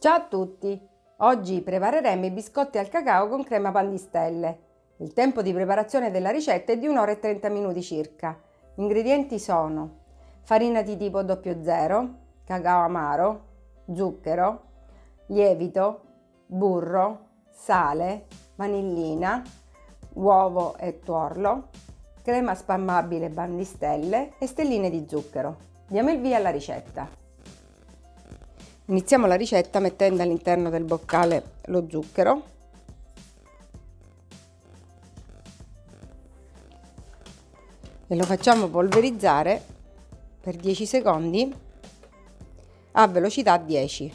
Ciao a tutti! Oggi prepareremo i biscotti al cacao con crema pandistelle. Il tempo di preparazione della ricetta è di 1 ora e 30 minuti circa. Gli ingredienti sono farina di tipo 00, cacao amaro, zucchero, lievito, burro, sale, vanillina, uovo e tuorlo, crema spammabile pandistelle e stelline di zucchero. Diamo il via alla ricetta. Iniziamo la ricetta mettendo all'interno del boccale lo zucchero e lo facciamo polverizzare per 10 secondi a velocità 10.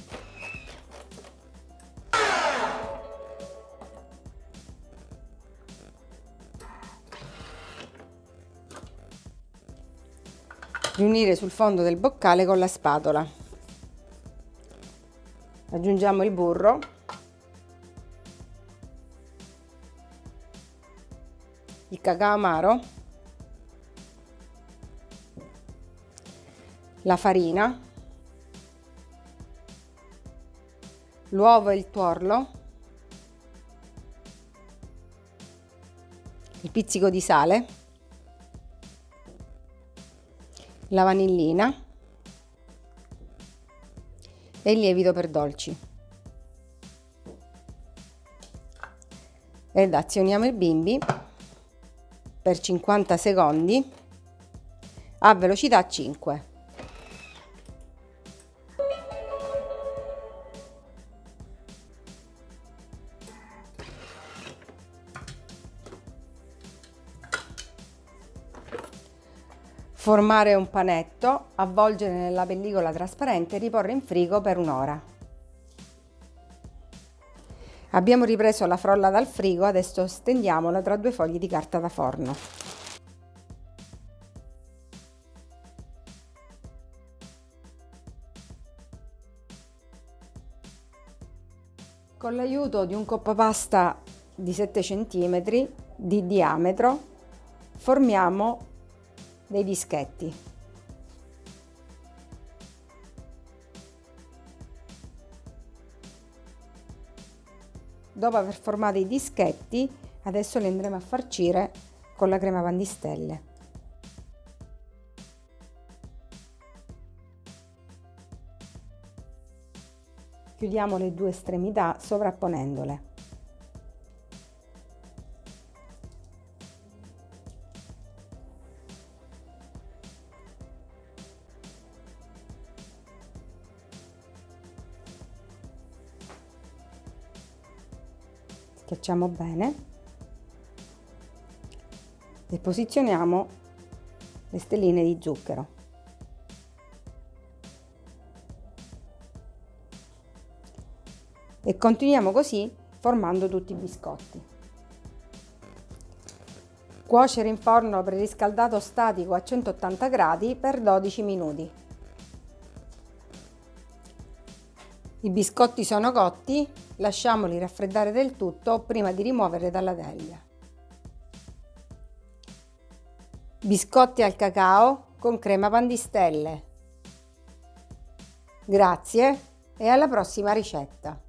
Riunire sul fondo del boccale con la spatola aggiungiamo il burro. Il cacao amaro. La farina. L'uovo e il tuorlo. Il pizzico di sale. La vanillina e il lievito per dolci. Ed azioniamo il bimbi per 50 secondi a velocità 5. Formare un panetto, avvolgere nella pellicola trasparente e riporre in frigo per un'ora. Abbiamo ripreso la frolla dal frigo, adesso stendiamola tra due fogli di carta da forno. Con l'aiuto di un coppa pasta di 7 cm di diametro formiamo dei dischetti. Dopo aver formato i dischetti, adesso li andremo a farcire con la crema pandistelle. Chiudiamo le due estremità sovrapponendole. Schiacciamo bene e posizioniamo le stelline di zucchero. E continuiamo così formando tutti i biscotti. Cuocere in forno preriscaldato statico a 180 gradi per 12 minuti. I biscotti sono cotti, lasciamoli raffreddare del tutto prima di rimuovere dalla teglia. Biscotti al cacao con crema pandistelle. Grazie e alla prossima ricetta!